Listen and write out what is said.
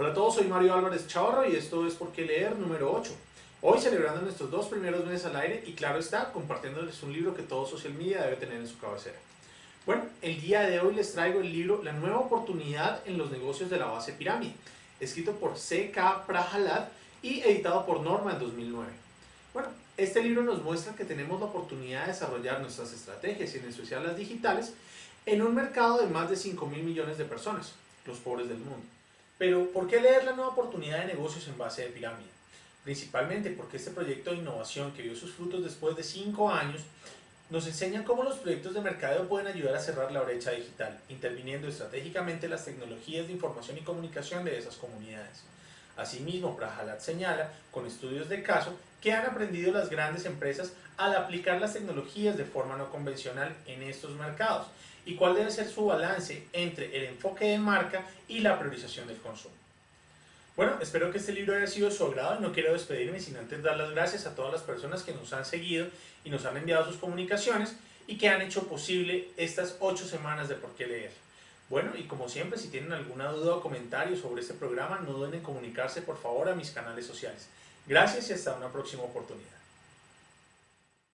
Hola a todos, soy Mario Álvarez Chavarro y esto es Por qué leer número 8. Hoy celebrando nuestros dos primeros meses al aire y claro está, compartiéndoles un libro que todo social media debe tener en su cabecera. Bueno, el día de hoy les traigo el libro La nueva oportunidad en los negocios de la base pirámide, escrito por C.K. Prahalad y editado por Norma en 2009. Bueno, este libro nos muestra que tenemos la oportunidad de desarrollar nuestras estrategias y en especial las digitales en un mercado de más de 5 mil millones de personas, los pobres del mundo. Pero, ¿por qué leer la nueva oportunidad de negocios en base de pirámide? Principalmente porque este proyecto de innovación que dio sus frutos después de 5 años nos enseña cómo los proyectos de mercadeo pueden ayudar a cerrar la brecha digital, interviniendo estratégicamente las tecnologías de información y comunicación de esas comunidades. Asimismo, Prahalat señala, con estudios de caso, que han aprendido las grandes empresas al aplicar las tecnologías de forma no convencional en estos mercados y cuál debe ser su balance entre el enfoque de marca y la priorización del consumo. Bueno, espero que este libro haya sido de su agrado y no quiero despedirme sin antes dar las gracias a todas las personas que nos han seguido y nos han enviado sus comunicaciones y que han hecho posible estas ocho semanas de por qué leer. Bueno, y como siempre, si tienen alguna duda o comentario sobre este programa, no duden en comunicarse por favor a mis canales sociales. Gracias y hasta una próxima oportunidad.